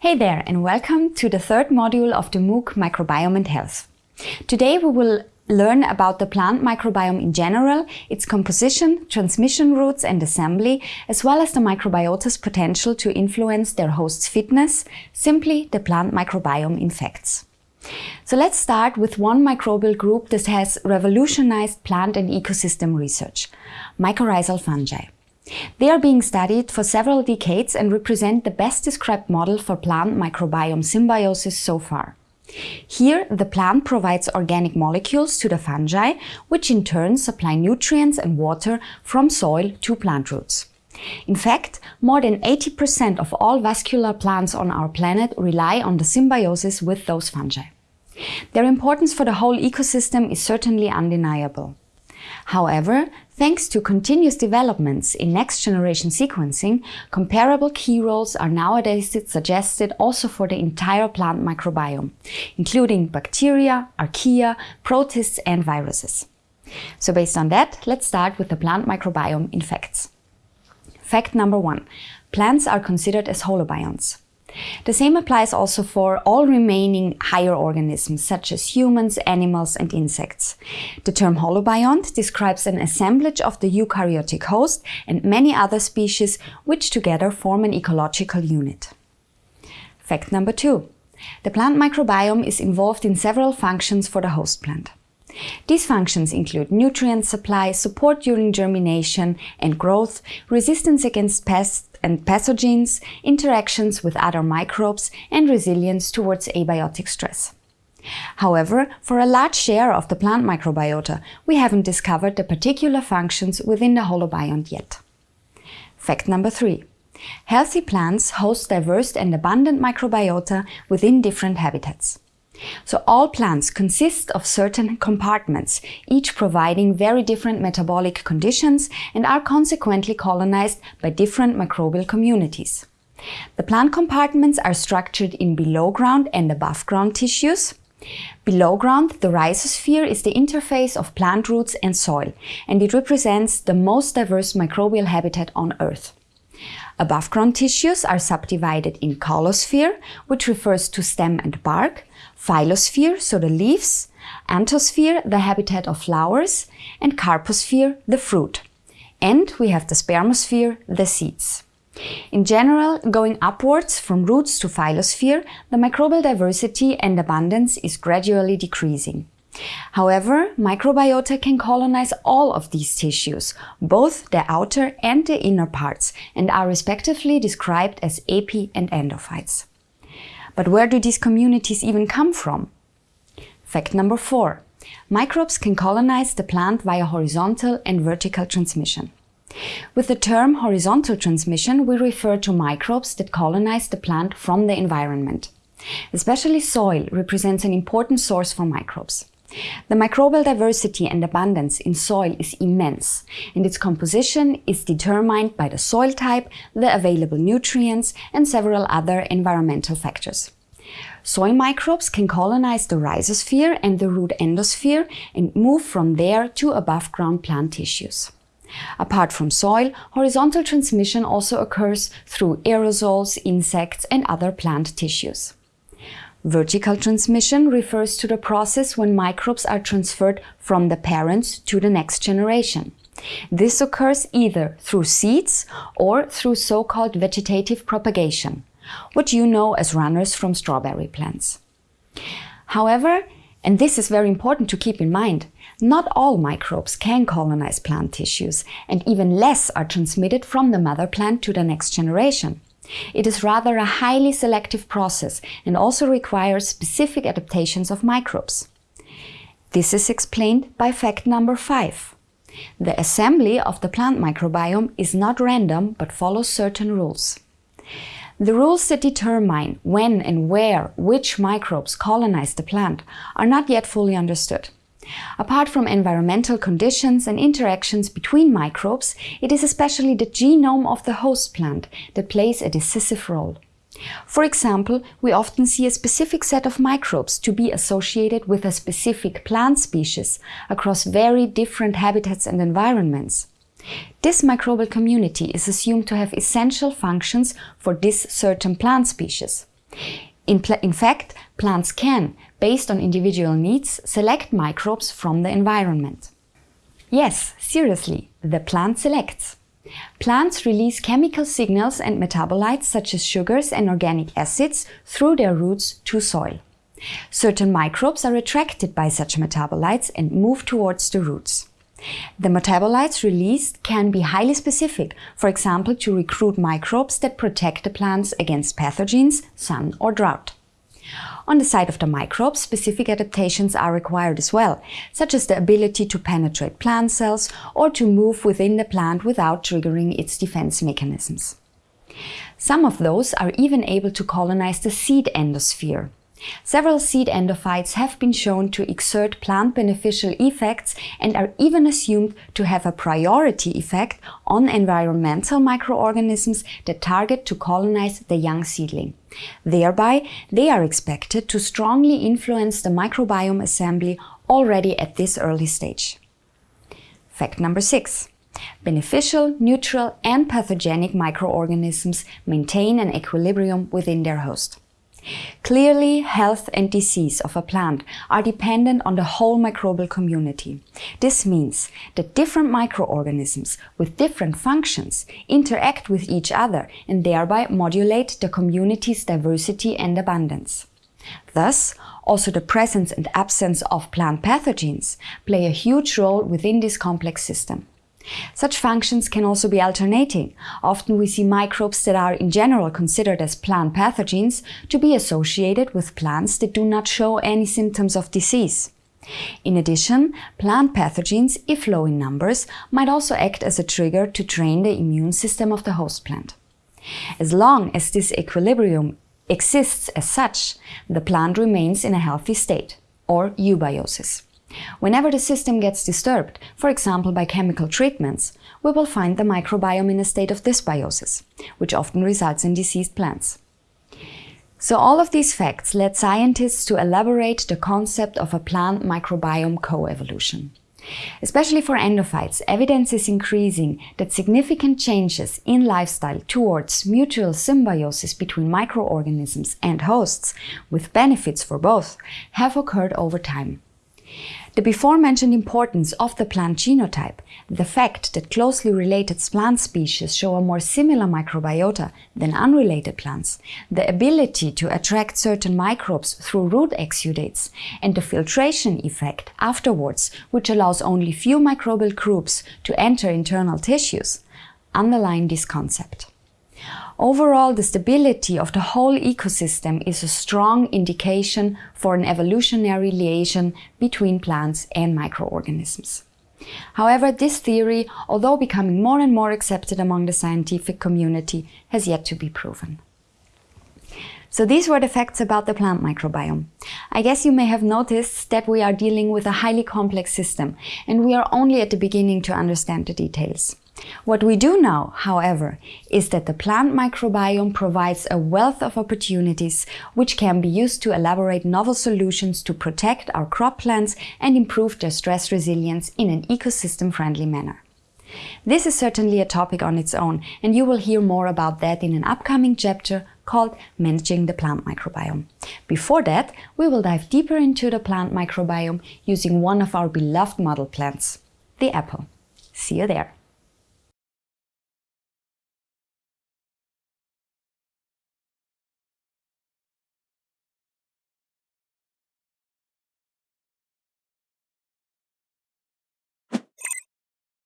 Hey there and welcome to the third module of the MOOC Microbiome and Health. Today we will learn about the plant microbiome in general, its composition, transmission routes and assembly, as well as the microbiota's potential to influence their host's fitness, simply the plant microbiome in facts. So let's start with one microbial group that has revolutionized plant and ecosystem research, mycorrhizal fungi. They are being studied for several decades and represent the best described model for plant microbiome symbiosis so far. Here, the plant provides organic molecules to the fungi, which in turn supply nutrients and water from soil to plant roots. In fact, more than 80% of all vascular plants on our planet rely on the symbiosis with those fungi. Their importance for the whole ecosystem is certainly undeniable. However, thanks to continuous developments in next-generation sequencing, comparable key roles are nowadays suggested also for the entire plant microbiome, including bacteria, archaea, protists and viruses. So based on that, let's start with the plant microbiome in facts. Fact number one, plants are considered as holobionts. The same applies also for all remaining higher organisms, such as humans, animals and insects. The term holobiont describes an assemblage of the eukaryotic host and many other species which together form an ecological unit. Fact number two. The plant microbiome is involved in several functions for the host plant. These functions include nutrient supply, support during germination and growth, resistance against pests and pathogens, interactions with other microbes and resilience towards abiotic stress. However, for a large share of the plant microbiota, we haven't discovered the particular functions within the holobiont yet. Fact number three. Healthy plants host diverse and abundant microbiota within different habitats. So all plants consist of certain compartments, each providing very different metabolic conditions and are consequently colonized by different microbial communities. The plant compartments are structured in below ground and above ground tissues. Below ground, the rhizosphere is the interface of plant roots and soil, and it represents the most diverse microbial habitat on Earth. Above ground tissues are subdivided in caulosphere, which refers to stem and bark, phyllosphere, so the leaves, anthosphere, the habitat of flowers, and carposphere, the fruit. And we have the spermosphere, the seeds. In general, going upwards from roots to phyllosphere, the microbial diversity and abundance is gradually decreasing. However, microbiota can colonize all of these tissues, both the outer and the inner parts, and are respectively described as epi and endophytes. But where do these communities even come from? Fact number four. Microbes can colonize the plant via horizontal and vertical transmission. With the term horizontal transmission, we refer to microbes that colonize the plant from the environment. Especially soil represents an important source for microbes. The microbial diversity and abundance in soil is immense, and its composition is determined by the soil type, the available nutrients, and several other environmental factors. Soil microbes can colonize the rhizosphere and the root endosphere and move from there to above ground plant tissues. Apart from soil, horizontal transmission also occurs through aerosols, insects and other plant tissues. Vertical transmission refers to the process when microbes are transferred from the parents to the next generation. This occurs either through seeds or through so-called vegetative propagation, what you know as runners from strawberry plants. However, and this is very important to keep in mind, not all microbes can colonize plant tissues, and even less are transmitted from the mother plant to the next generation. It is rather a highly selective process and also requires specific adaptations of microbes. This is explained by fact number five. The assembly of the plant microbiome is not random but follows certain rules. The rules that determine when and where which microbes colonize the plant are not yet fully understood. Apart from environmental conditions and interactions between microbes, it is especially the genome of the host plant that plays a decisive role. For example, we often see a specific set of microbes to be associated with a specific plant species across very different habitats and environments. This microbial community is assumed to have essential functions for this certain plant species. In, in, fact, plants can, based on individual needs, select microbes from the environment. Yes, seriously, the plant selects. Plants release chemical signals and metabolites such as sugars and organic acids through their roots to soil. Certain microbes are attracted by such metabolites and move towards the roots. The metabolites released can be highly specific, for example to recruit microbes that protect the plants against pathogens, sun or drought. On the side of the microbes, specific adaptations are required as well, such as the ability to penetrate plant cells or to move within the plant without triggering its defense mechanisms. Some of those are even able to colonize the seed endosphere, Several seed endophytes have been shown to exert plant beneficial effects and are even assumed to have a priority effect on environmental microorganisms that target to colonize the young seedling. Thereby, they are expected to strongly influence the microbiome assembly already at this early stage. Fact number six. Beneficial, neutral and pathogenic microorganisms maintain an equilibrium within their host. Clearly, health and disease of a plant are dependent on the whole microbial community. This means that different microorganisms with different functions interact with each other and thereby modulate the community's diversity and abundance. Thus, also the presence and absence of plant pathogens play a huge role within this complex system. Such functions can also be alternating. Often we see microbes that are in general considered as plant pathogens to be associated with plants that do not show any symptoms of disease. In addition, plant pathogens, if low in numbers, might also act as a trigger to train the immune system of the host plant. As long as this equilibrium exists as such, the plant remains in a healthy state, or eubiosis. Whenever the system gets disturbed, for example by chemical treatments, we will find the microbiome in a state of dysbiosis, which often results in diseased plants. So all of these facts led scientists to elaborate the concept of a plant microbiome coevolution. Especially for endophytes, evidence is increasing that significant changes in lifestyle towards mutual symbiosis between microorganisms and hosts, with benefits for both, have occurred over time. The before-mentioned importance of the plant genotype, the fact that closely related plant species show a more similar microbiota than unrelated plants, the ability to attract certain microbes through root exudates, and the filtration effect afterwards, which allows only few microbial groups to enter internal tissues, underline this concept. Overall, the stability of the whole ecosystem is a strong indication for an evolutionary liaison between plants and microorganisms. However, this theory, although becoming more and more accepted among the scientific community, has yet to be proven. So these were the facts about the plant microbiome. I guess you may have noticed that we are dealing with a highly complex system and we are only at the beginning to understand the details. What we do know, however, is that the plant microbiome provides a wealth of opportunities which can be used to elaborate novel solutions to protect our crop plants and improve their stress resilience in an ecosystem-friendly manner. This is certainly a topic on its own, and you will hear more about that in an upcoming chapter called Managing the Plant Microbiome. Before that, we will dive deeper into the plant microbiome using one of our beloved model plants, the apple. See you there!